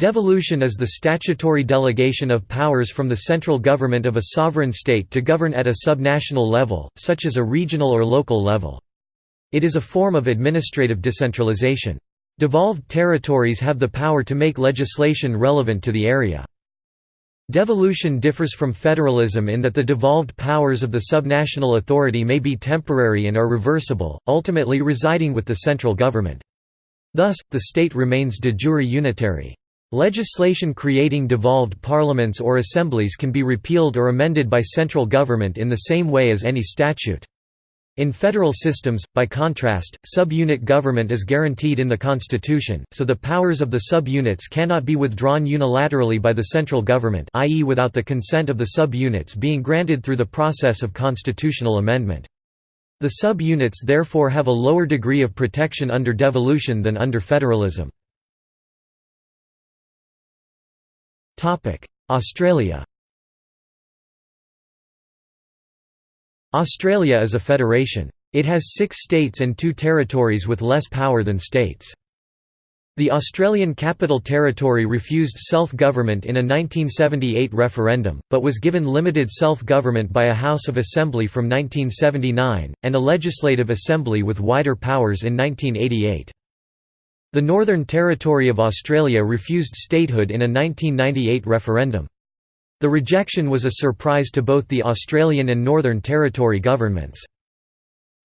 Devolution is the statutory delegation of powers from the central government of a sovereign state to govern at a subnational level, such as a regional or local level. It is a form of administrative decentralization. Devolved territories have the power to make legislation relevant to the area. Devolution differs from federalism in that the devolved powers of the subnational authority may be temporary and are reversible, ultimately residing with the central government. Thus, the state remains de jure unitary. Legislation creating devolved parliaments or assemblies can be repealed or amended by central government in the same way as any statute. In federal systems, by contrast, subunit government is guaranteed in the Constitution, so the powers of the subunits cannot be withdrawn unilaterally by the central government i.e. without the consent of the subunits being granted through the process of constitutional amendment. The subunits therefore have a lower degree of protection under devolution than under federalism. Australia Australia is a federation. It has six states and two territories with less power than states. The Australian Capital Territory refused self-government in a 1978 referendum, but was given limited self-government by a House of Assembly from 1979, and a Legislative Assembly with wider powers in 1988. The Northern Territory of Australia refused statehood in a 1998 referendum. The rejection was a surprise to both the Australian and Northern Territory governments.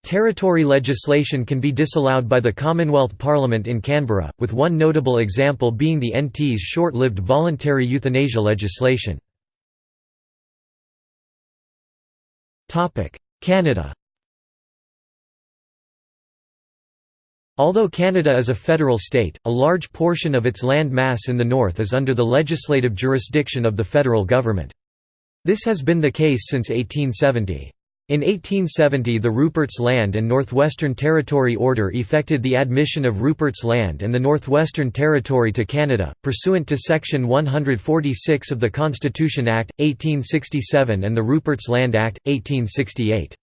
Territory legislation can be disallowed by the Commonwealth Parliament in Canberra, with one notable example being the NT's short-lived voluntary euthanasia legislation. Canada Although Canada is a federal state, a large portion of its land mass in the north is under the legislative jurisdiction of the federal government. This has been the case since 1870. In 1870 the Rupert's Land and Northwestern Territory Order effected the admission of Rupert's Land and the Northwestern Territory to Canada, pursuant to Section 146 of the Constitution Act, 1867 and the Rupert's Land Act, 1868.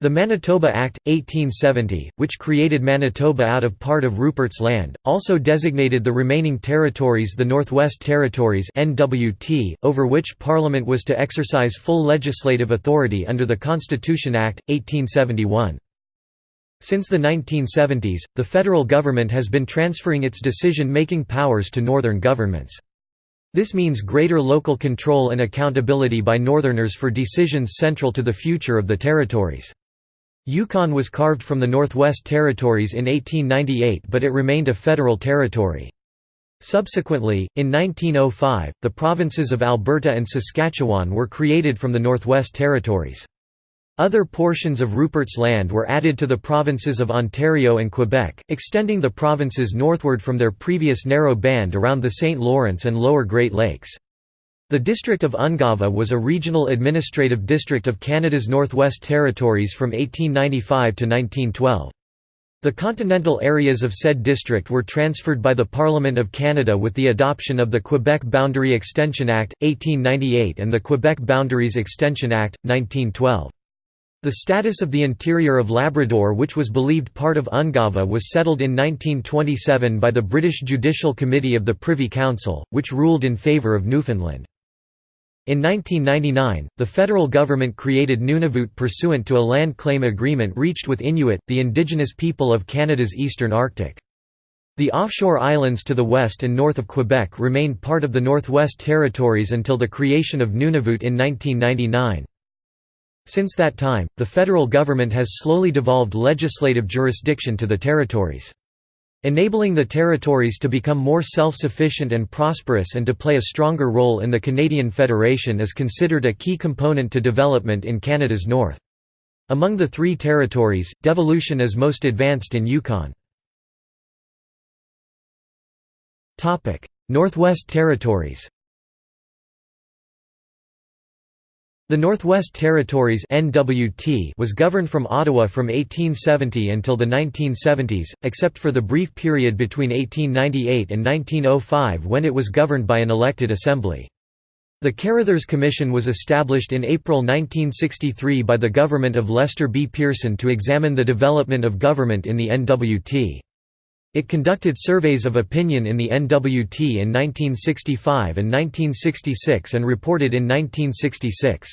The Manitoba Act, 1870, which created Manitoba out of part of Rupert's Land, also designated the remaining territories the Northwest Territories NWT, over which Parliament was to exercise full legislative authority under the Constitution Act, 1871. Since the 1970s, the federal government has been transferring its decision-making powers to northern governments. This means greater local control and accountability by northerners for decisions central to the future of the territories. Yukon was carved from the Northwest Territories in 1898 but it remained a federal territory. Subsequently, in 1905, the provinces of Alberta and Saskatchewan were created from the Northwest Territories. Other portions of Rupert's Land were added to the provinces of Ontario and Quebec, extending the provinces northward from their previous narrow band around the St. Lawrence and lower Great Lakes. The district of Ungava was a regional administrative district of Canada's Northwest Territories from 1895 to 1912. The continental areas of said district were transferred by the Parliament of Canada with the adoption of the Quebec Boundary Extension Act, 1898 and the Quebec Boundaries Extension Act, 1912. The status of the interior of Labrador which was believed part of Ungava was settled in 1927 by the British Judicial Committee of the Privy Council, which ruled in favour of Newfoundland. In 1999, the federal government created Nunavut pursuant to a land claim agreement reached with Inuit, the indigenous people of Canada's eastern Arctic. The offshore islands to the west and north of Quebec remained part of the Northwest Territories until the creation of Nunavut in 1999. Since that time, the federal government has slowly devolved legislative jurisdiction to the territories. Enabling the territories to become more self-sufficient and prosperous and to play a stronger role in the Canadian Federation is considered a key component to development in Canada's north. Among the three territories, devolution is most advanced in Yukon. Northwest Territories The Northwest Territories (NWT) was governed from Ottawa from 1870 until the 1970s, except for the brief period between 1898 and 1905 when it was governed by an elected assembly. The Carrothers Commission was established in April 1963 by the government of Lester B. Pearson to examine the development of government in the NWT. It conducted surveys of opinion in the NWT in 1965 and 1966 and reported in 1966.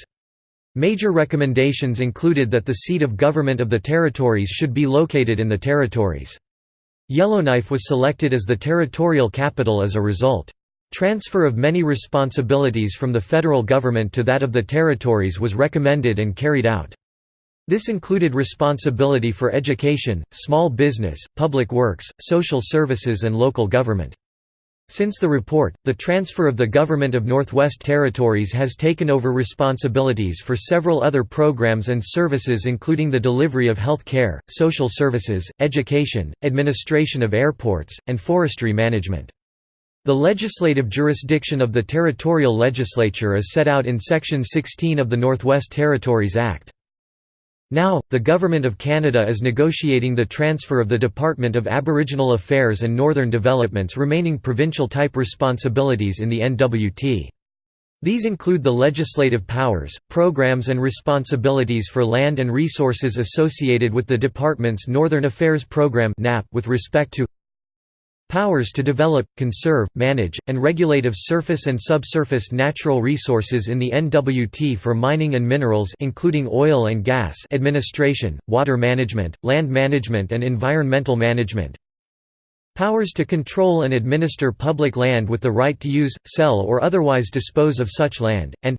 Major recommendations included that the seat of government of the territories should be located in the territories. Yellowknife was selected as the territorial capital as a result. Transfer of many responsibilities from the federal government to that of the territories was recommended and carried out. This included responsibility for education, small business, public works, social services and local government. Since the report, the transfer of the Government of Northwest Territories has taken over responsibilities for several other programs and services including the delivery of health care, social services, education, administration of airports, and forestry management. The legislative jurisdiction of the territorial legislature is set out in Section 16 of the Northwest Territories Act. Now, the Government of Canada is negotiating the transfer of the Department of Aboriginal Affairs and Northern Development's remaining provincial-type responsibilities in the NWT. These include the legislative powers, programs and responsibilities for land and resources associated with the department's Northern Affairs Program with respect to Powers to develop, conserve, manage, and regulate of surface and subsurface natural resources in the NWT for mining and minerals including oil and gas administration, water management, land management and environmental management. Powers to control and administer public land with the right to use, sell or otherwise dispose of such land, and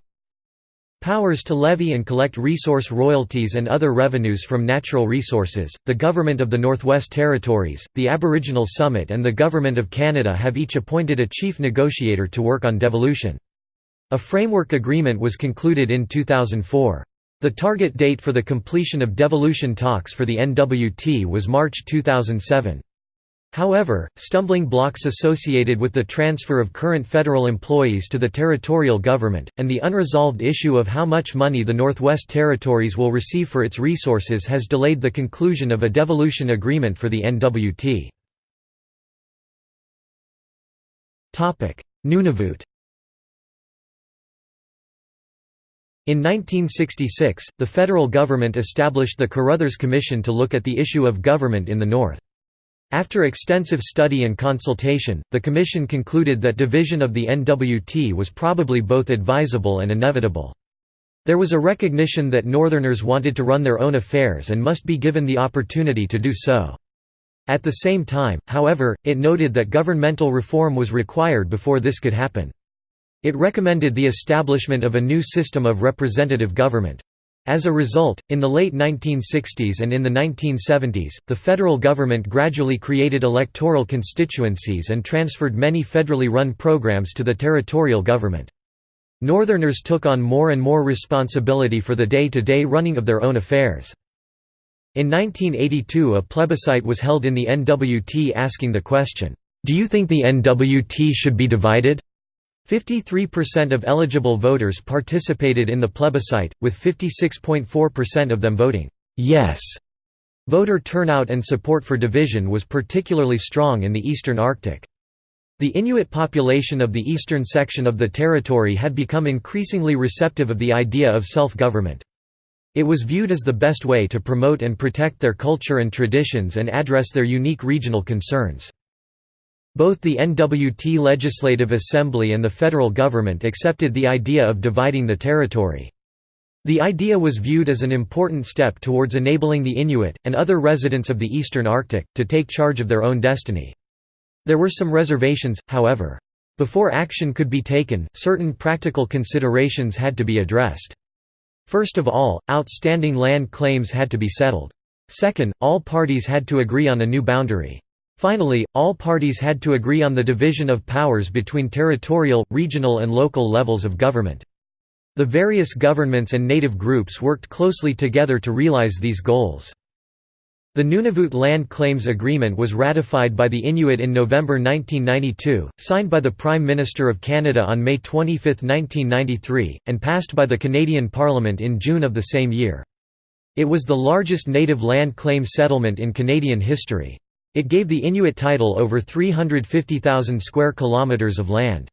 Powers to levy and collect resource royalties and other revenues from natural resources. The Government of the Northwest Territories, the Aboriginal Summit, and the Government of Canada have each appointed a chief negotiator to work on devolution. A framework agreement was concluded in 2004. The target date for the completion of devolution talks for the NWT was March 2007. However, stumbling blocks associated with the transfer of current federal employees to the territorial government, and the unresolved issue of how much money the Northwest Territories will receive for its resources has delayed the conclusion of a devolution agreement for the NWT. Nunavut In 1966, the federal government established the Carrothers Commission to look at the issue of government in the North. After extensive study and consultation, the Commission concluded that division of the NWT was probably both advisable and inevitable. There was a recognition that Northerners wanted to run their own affairs and must be given the opportunity to do so. At the same time, however, it noted that governmental reform was required before this could happen. It recommended the establishment of a new system of representative government. As a result, in the late 1960s and in the 1970s, the federal government gradually created electoral constituencies and transferred many federally run programs to the territorial government. Northerners took on more and more responsibility for the day-to-day -day running of their own affairs. In 1982 a plebiscite was held in the NWT asking the question, "'Do you think the NWT should be divided?' 53% of eligible voters participated in the plebiscite, with 56.4% of them voting yes. Voter turnout and support for division was particularly strong in the eastern Arctic. The Inuit population of the eastern section of the territory had become increasingly receptive of the idea of self-government. It was viewed as the best way to promote and protect their culture and traditions and address their unique regional concerns. Both the NWT Legislative Assembly and the federal government accepted the idea of dividing the territory. The idea was viewed as an important step towards enabling the Inuit, and other residents of the eastern Arctic, to take charge of their own destiny. There were some reservations, however. Before action could be taken, certain practical considerations had to be addressed. First of all, outstanding land claims had to be settled. Second, all parties had to agree on a new boundary. Finally, all parties had to agree on the division of powers between territorial, regional and local levels of government. The various governments and native groups worked closely together to realize these goals. The Nunavut Land Claims Agreement was ratified by the Inuit in November 1992, signed by the Prime Minister of Canada on May 25, 1993, and passed by the Canadian Parliament in June of the same year. It was the largest native land claim settlement in Canadian history. It gave the Inuit title over 350,000 square kilometers of land.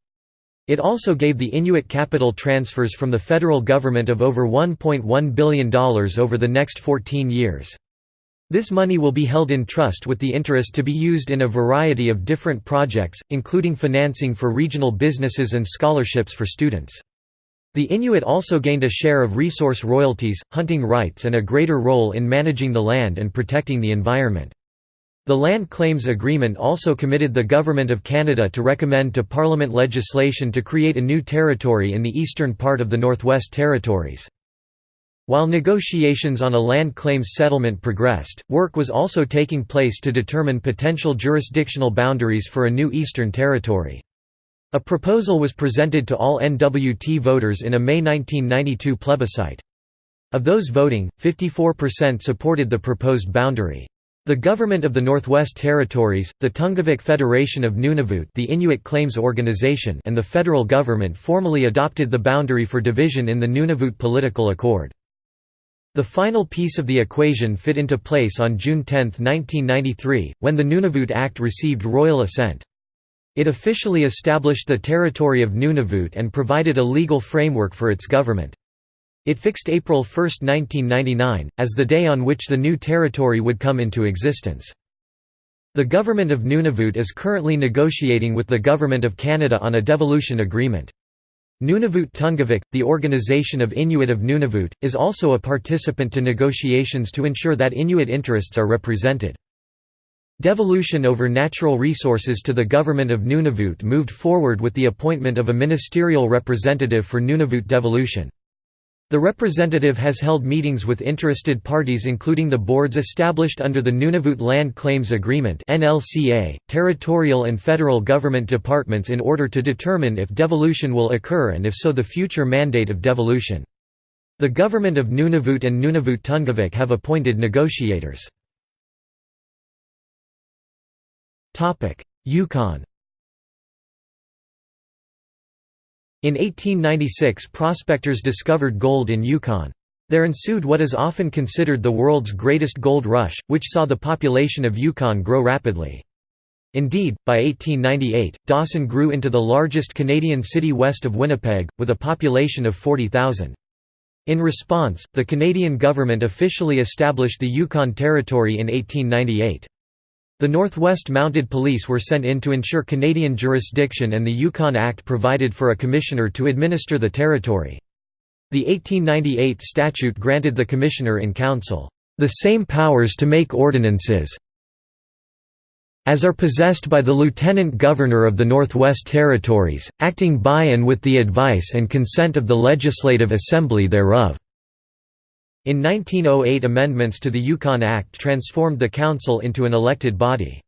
It also gave the Inuit capital transfers from the federal government of over $1.1 billion over the next 14 years. This money will be held in trust with the interest to be used in a variety of different projects, including financing for regional businesses and scholarships for students. The Inuit also gained a share of resource royalties, hunting rights and a greater role in managing the land and protecting the environment. The Land Claims Agreement also committed the Government of Canada to recommend to Parliament legislation to create a new territory in the eastern part of the Northwest Territories. While negotiations on a land claims settlement progressed, work was also taking place to determine potential jurisdictional boundaries for a new Eastern Territory. A proposal was presented to all NWT voters in a May 1992 plebiscite. Of those voting, 54% supported the proposed boundary. The government of the Northwest Territories, the Tunngavik Federation of Nunavut the Inuit Claims Organization and the federal government formally adopted the boundary for division in the Nunavut Political Accord. The final piece of the equation fit into place on June 10, 1993, when the Nunavut Act received royal assent. It officially established the territory of Nunavut and provided a legal framework for its government. It fixed April 1, 1999, as the day on which the new territory would come into existence. The Government of Nunavut is currently negotiating with the Government of Canada on a devolution agreement. Nunavut Tunngavik, the Organization of Inuit of Nunavut, is also a participant to negotiations to ensure that Inuit interests are represented. Devolution over natural resources to the government of Nunavut moved forward with the appointment of a ministerial representative for Nunavut devolution. The representative has held meetings with interested parties including the boards established under the Nunavut Land Claims Agreement territorial and federal government departments in order to determine if devolution will occur and if so the future mandate of devolution. The government of Nunavut and Nunavut Tunngavik have appointed negotiators. Yukon In 1896 prospectors discovered gold in Yukon. There ensued what is often considered the world's greatest gold rush, which saw the population of Yukon grow rapidly. Indeed, by 1898, Dawson grew into the largest Canadian city west of Winnipeg, with a population of 40,000. In response, the Canadian government officially established the Yukon Territory in 1898. The Northwest Mounted Police were sent in to ensure Canadian jurisdiction and the Yukon Act provided for a commissioner to administer the territory. The 1898 statute granted the commissioner-in-council, "...the same powers to make ordinances as are possessed by the Lieutenant Governor of the Northwest Territories, acting by and with the advice and consent of the Legislative Assembly thereof." In 1908 amendments to the Yukon Act transformed the council into an elected body.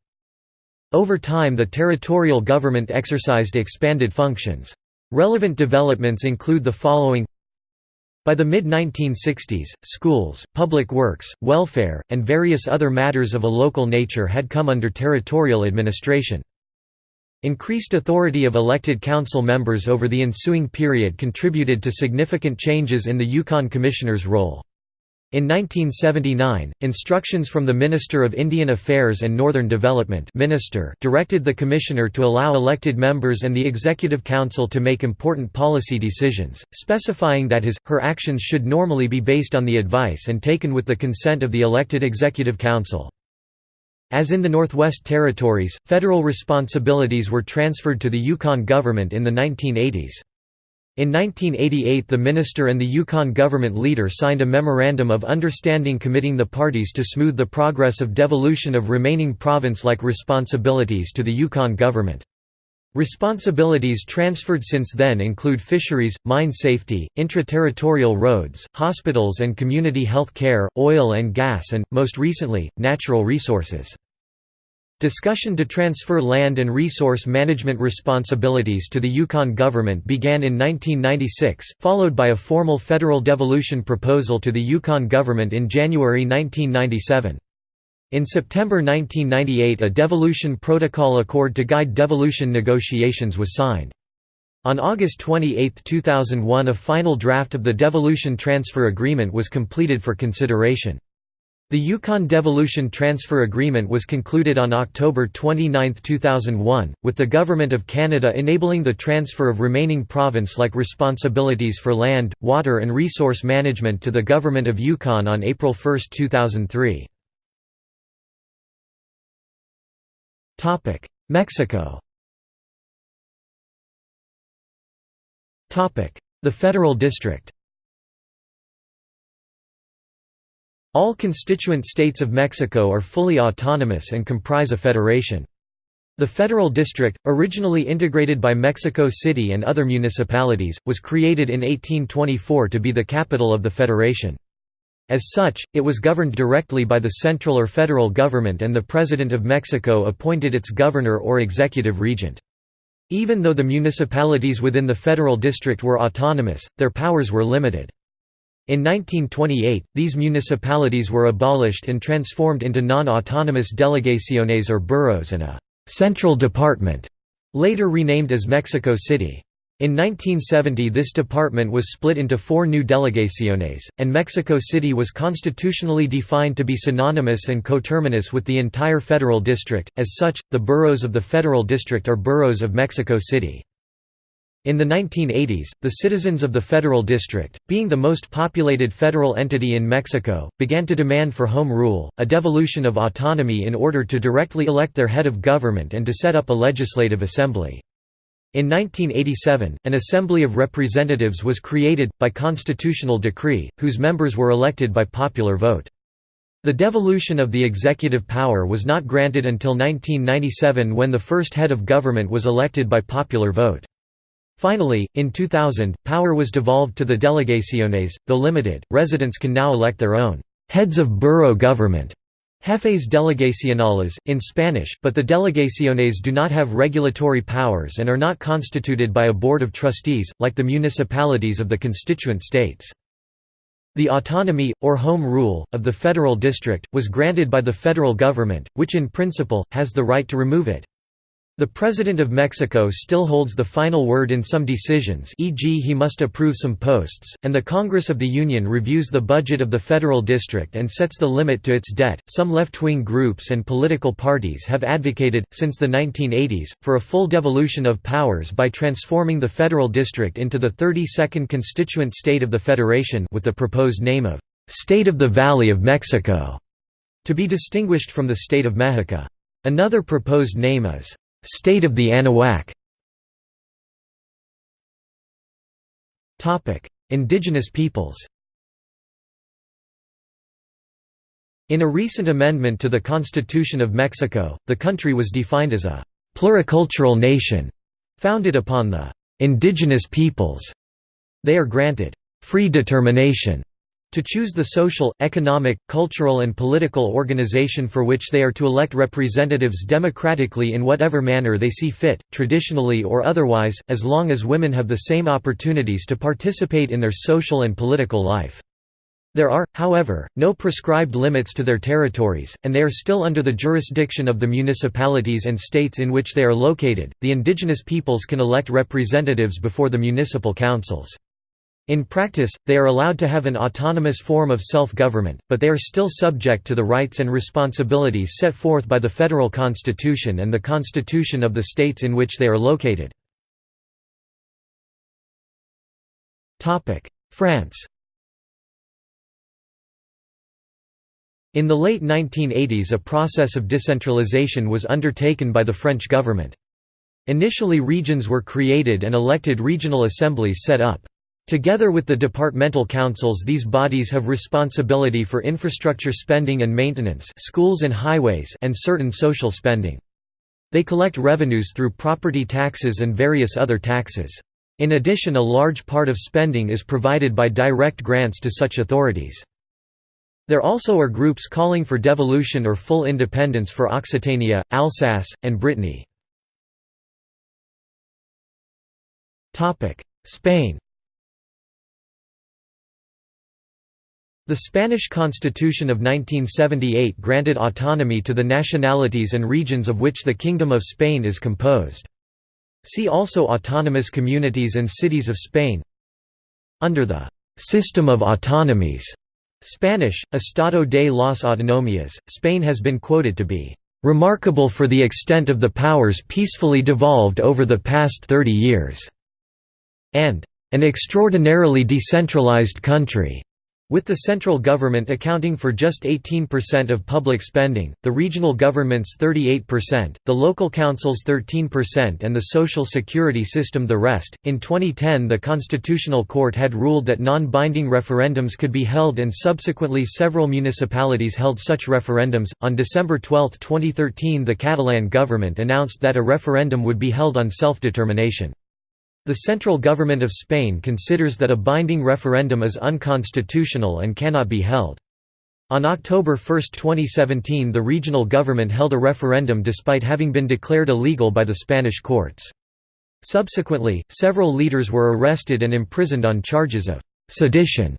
Over time the territorial government exercised expanded functions. Relevant developments include the following by the mid-1960s, schools, public works, welfare, and various other matters of a local nature had come under territorial administration. Increased authority of elected council members over the ensuing period contributed to significant changes in the Yukon Commissioner's role. In 1979, instructions from the Minister of Indian Affairs and Northern Development minister directed the Commissioner to allow elected members and the Executive Council to make important policy decisions, specifying that his, her actions should normally be based on the advice and taken with the consent of the elected Executive Council. As in the Northwest Territories, federal responsibilities were transferred to the Yukon government in the 1980s. In 1988 the minister and the Yukon government leader signed a Memorandum of Understanding committing the parties to smooth the progress of devolution of remaining province-like responsibilities to the Yukon government. Responsibilities transferred since then include fisheries, mine safety, intra-territorial roads, hospitals and community health care, oil and gas and, most recently, natural resources. Discussion to transfer land and resource management responsibilities to the Yukon government began in 1996, followed by a formal federal devolution proposal to the Yukon government in January 1997. In September 1998 a devolution protocol accord to guide devolution negotiations was signed. On August 28, 2001 a final draft of the devolution transfer agreement was completed for consideration. The Yukon Devolution Transfer Agreement was concluded on October 29, 2001, with the Government of Canada enabling the transfer of remaining province-like responsibilities for land, water and resource management to the Government of Yukon on April 1, 2003. Mexico The Federal District All constituent states of Mexico are fully autonomous and comprise a federation. The Federal District, originally integrated by Mexico City and other municipalities, was created in 1824 to be the capital of the federation. As such, it was governed directly by the central or federal government and the President of Mexico appointed its governor or executive regent. Even though the municipalities within the federal district were autonomous, their powers were limited. In 1928, these municipalities were abolished and transformed into non-autonomous delegaciones or boroughs and a «central department», later renamed as Mexico City. In 1970 this department was split into four new delegaciones, and Mexico City was constitutionally defined to be synonymous and coterminous with the entire federal district, as such, the boroughs of the federal district are boroughs of Mexico City. In the 1980s, the citizens of the Federal District, being the most populated federal entity in Mexico, began to demand for home rule, a devolution of autonomy in order to directly elect their head of government and to set up a legislative assembly. In 1987, an Assembly of Representatives was created, by constitutional decree, whose members were elected by popular vote. The devolution of the executive power was not granted until 1997 when the first head of government was elected by popular vote. Finally, in 2000, power was devolved to the delegaciones, though limited, residents can now elect their own heads of borough government jefes delegacionales, in Spanish, but the delegaciones do not have regulatory powers and are not constituted by a board of trustees, like the municipalities of the constituent states. The autonomy, or home rule, of the federal district, was granted by the federal government, which in principle, has the right to remove it. The President of Mexico still holds the final word in some decisions e.g. he must approve some posts, and the Congress of the Union reviews the budget of the federal district and sets the limit to its debt. Some left-wing groups and political parties have advocated, since the 1980s, for a full devolution of powers by transforming the federal district into the 32nd constituent state of the federation with the proposed name of «State of the Valley of Mexico», to be distinguished from the State of Mexico. Another proposed name is State of the Anahuac. Indigenous peoples. In a recent amendment to the Constitution of Mexico, the country was defined as a «pluricultural nation», founded upon the «indigenous peoples». They are granted «free determination» To choose the social, economic, cultural and political organization for which they are to elect representatives democratically in whatever manner they see fit, traditionally or otherwise, as long as women have the same opportunities to participate in their social and political life. There are, however, no prescribed limits to their territories, and they are still under the jurisdiction of the municipalities and states in which they are located. The indigenous peoples can elect representatives before the municipal councils. In practice, they are allowed to have an autonomous form of self-government, but they are still subject to the rights and responsibilities set forth by the federal constitution and the constitution of the states in which they are located. France In the late 1980s a process of decentralization was undertaken by the French government. Initially regions were created and elected regional assemblies set up. Together with the departmental councils these bodies have responsibility for infrastructure spending and maintenance schools and, highways and certain social spending. They collect revenues through property taxes and various other taxes. In addition a large part of spending is provided by direct grants to such authorities. There also are groups calling for devolution or full independence for Occitania, Alsace, and Brittany. Spain The Spanish Constitution of 1978 granted autonomy to the nationalities and regions of which the Kingdom of Spain is composed. See also Autonomous communities and cities of Spain Under the «system of autonomies» Spanish, Estado de las Autonomías, Spain has been quoted to be «remarkable for the extent of the powers peacefully devolved over the past 30 years» and «an extraordinarily decentralized country». With the central government accounting for just 18% of public spending, the regional governments 38%, the local councils 13% and the social security system the rest. In 2010, the Constitutional Court had ruled that non-binding referendums could be held and subsequently several municipalities held such referendums. On December 12, 2013, the Catalan government announced that a referendum would be held on self-determination. The central government of Spain considers that a binding referendum is unconstitutional and cannot be held. On October 1, 2017 the regional government held a referendum despite having been declared illegal by the Spanish courts. Subsequently, several leaders were arrested and imprisoned on charges of «sedition»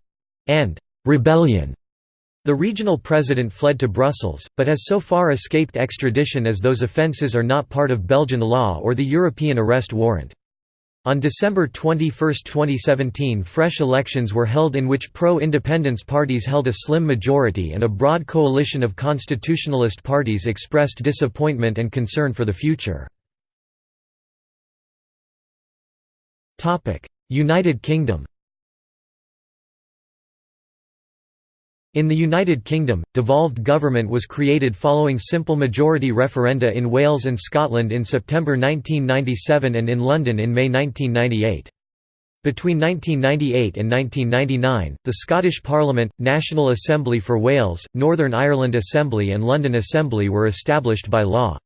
and «rebellion». The regional president fled to Brussels, but has so far escaped extradition as those offences are not part of Belgian law or the European arrest warrant. On December 21, 2017 fresh elections were held in which pro-independence parties held a slim majority and a broad coalition of constitutionalist parties expressed disappointment and concern for the future. United Kingdom In the United Kingdom, devolved government was created following simple majority referenda in Wales and Scotland in September 1997 and in London in May 1998. Between 1998 and 1999, the Scottish Parliament, National Assembly for Wales, Northern Ireland Assembly and London Assembly were established by law.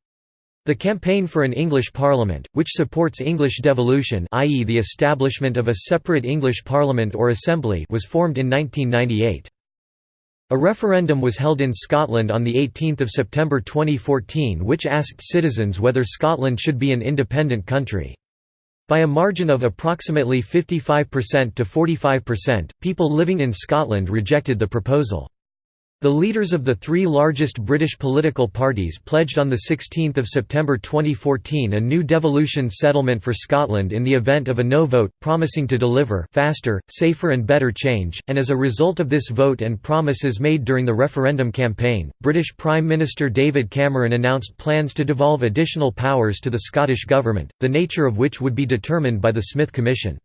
The Campaign for an English Parliament, which supports English devolution i.e. the establishment of a separate English Parliament or Assembly was formed in 1998. A referendum was held in Scotland on 18 September 2014 which asked citizens whether Scotland should be an independent country. By a margin of approximately 55% to 45%, people living in Scotland rejected the proposal. The leaders of the three largest British political parties pledged on 16 September 2014 a new devolution settlement for Scotland in the event of a no vote, promising to deliver faster, safer and better change, and as a result of this vote and promises made during the referendum campaign, British Prime Minister David Cameron announced plans to devolve additional powers to the Scottish Government, the nature of which would be determined by the Smith Commission.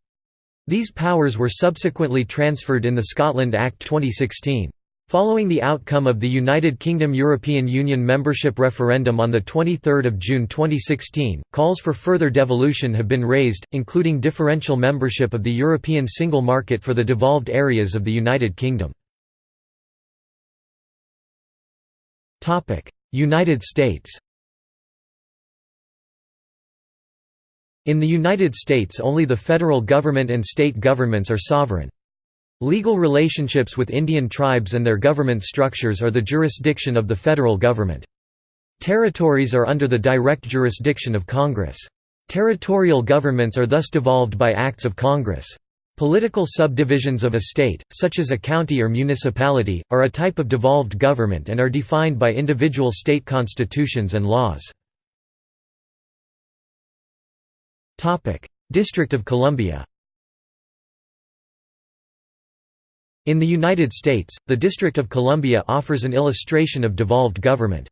These powers were subsequently transferred in the Scotland Act 2016. Following the outcome of the United Kingdom European Union membership referendum on 23 June 2016, calls for further devolution have been raised, including differential membership of the European single market for the devolved areas of the United Kingdom. United States In the United States only the federal government and state governments are sovereign. Legal relationships with Indian tribes and their government structures are the jurisdiction of the federal government. Territories are under the direct jurisdiction of Congress. Territorial governments are thus devolved by acts of Congress. Political subdivisions of a state, such as a county or municipality, are a type of devolved government and are defined by individual state constitutions and laws. District of Columbia In the United States, the District of Columbia offers an illustration of devolved government.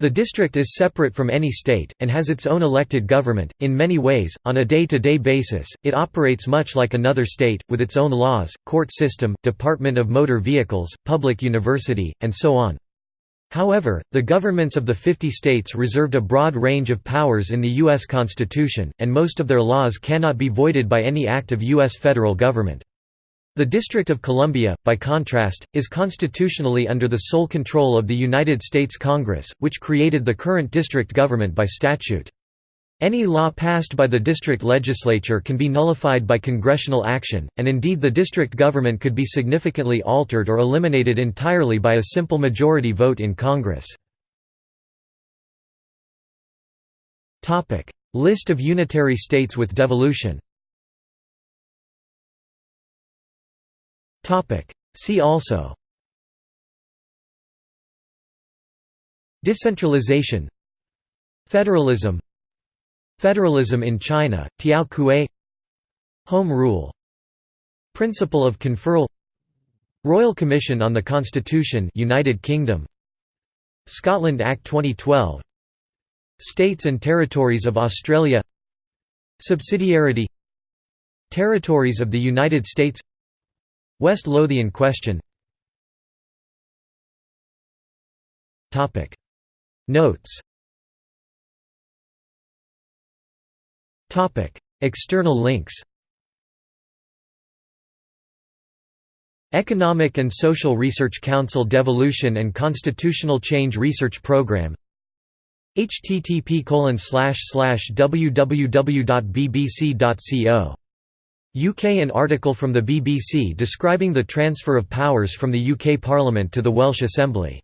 The district is separate from any state, and has its own elected government. In many ways, on a day to day basis, it operates much like another state, with its own laws, court system, Department of Motor Vehicles, public university, and so on. However, the governments of the 50 states reserved a broad range of powers in the U.S. Constitution, and most of their laws cannot be voided by any act of U.S. federal government. The District of Columbia, by contrast, is constitutionally under the sole control of the United States Congress, which created the current district government by statute. Any law passed by the district legislature can be nullified by congressional action, and indeed the district government could be significantly altered or eliminated entirely by a simple majority vote in Congress. List of unitary states with devolution See also. Decentralization. Federalism. Federalism in China, Tiao Kuei Home Rule. Principle of conferral. Royal Commission on the Constitution United Kingdom. Scotland Act 2012 States and Territories of Australia. Subsidiarity. Territories of the United States West Lothian question. Notes. External links. Economic and Social Research Council Devolution and Constitutional Change Research Programme http www.bbc.co. UK An article from the BBC describing the transfer of powers from the UK Parliament to the Welsh Assembly